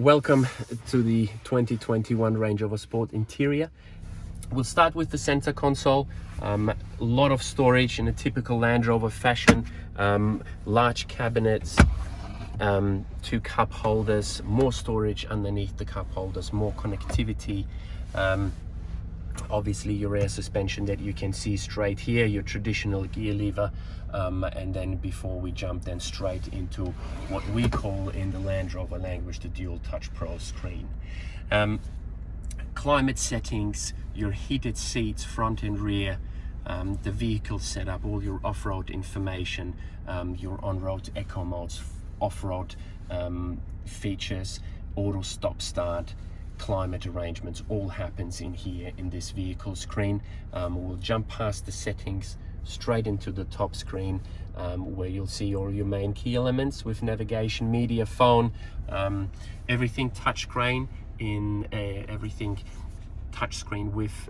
welcome to the 2021 Range Rover Sport interior. We'll start with the center console. A um, lot of storage in a typical Land Rover fashion. Um, large cabinets, um, two cup holders, more storage underneath the cup holders, more connectivity. Obviously your air suspension that you can see straight here your traditional gear lever um, and then before we jump then straight into what we call in the Land Rover language the dual touch pro screen. Um, climate settings your heated seats front and rear um, the vehicle setup all your off-road information um, your on-road eco modes off-road um, features auto stop start climate arrangements all happens in here in this vehicle screen. Um, we'll jump past the settings straight into the top screen um, where you'll see all your main key elements with navigation media phone um, everything touchscreen in uh, everything touchscreen with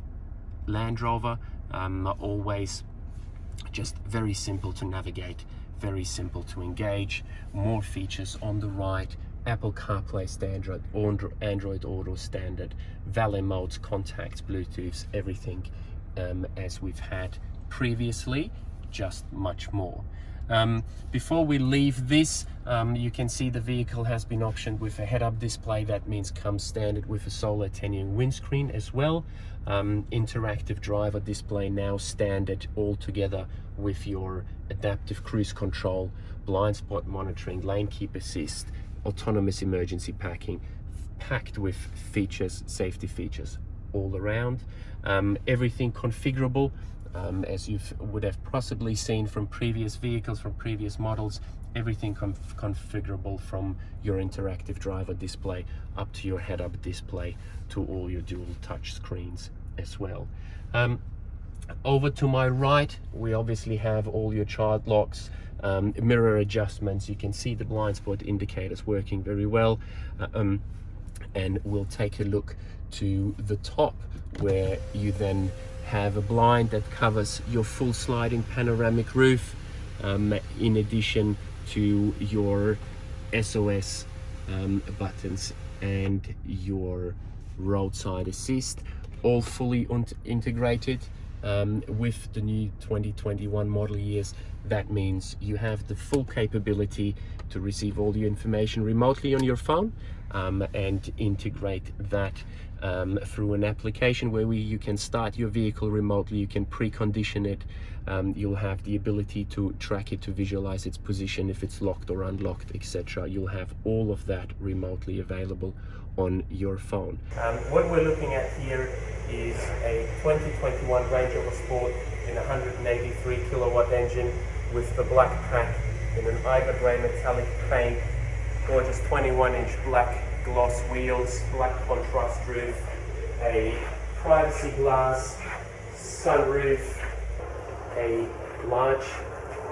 Land Rover. Um, always just very simple to navigate very simple to engage. More features on the right Apple CarPlay standard, Android Auto standard, valet modes, contacts, Bluetooths, everything um, as we've had previously, just much more. Um, before we leave this, um, you can see the vehicle has been optioned with a head-up display. That means comes standard with a solar attenuating windscreen as well. Um, interactive driver display now standard all together with your adaptive cruise control, blind spot monitoring, lane keep assist, autonomous emergency parking packed with features safety features all around. Um, everything configurable um, as you would have possibly seen from previous vehicles from previous models. Everything configurable from your interactive driver display up to your head-up display to all your dual touch screens as well. Um, over to my right we obviously have all your child locks um, mirror adjustments. You can see the blind spot indicators working very well uh, um, and we'll take a look to the top where you then have a blind that covers your full sliding panoramic roof um, in addition to your SOS um, buttons and your roadside assist all fully integrated um, with the new 2021 model years that means you have the full capability to receive all your information remotely on your phone um, and integrate that um, through an application where we, you can start your vehicle remotely, you can precondition it, um, you'll have the ability to track it to visualize its position if it's locked or unlocked, etc. You'll have all of that remotely available on your phone. Um, what we're looking at here is a 2021 Range Rover Sport in a 183 kilowatt engine with the black pack in an Eiger grey metallic paint, gorgeous 21 inch black gloss wheels, black contrast roof, a privacy glass, sunroof, a large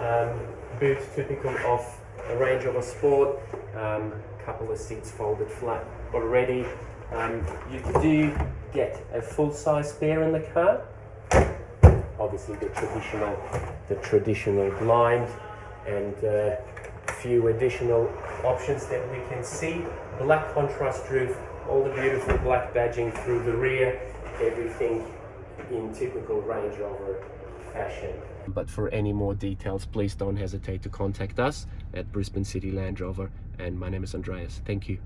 um, boot typical of a Range Rover Sport, um, couple of seats folded flat already. Um, you do get a full-size spare in the car. Obviously the traditional, the traditional blind and uh, a few additional options that we can see. Black contrast roof, all the beautiful black badging through the rear, everything in typical Range Rover fashion. But for any more details, please don't hesitate to contact us at Brisbane City Land Rover. And my name is Andreas. Thank you.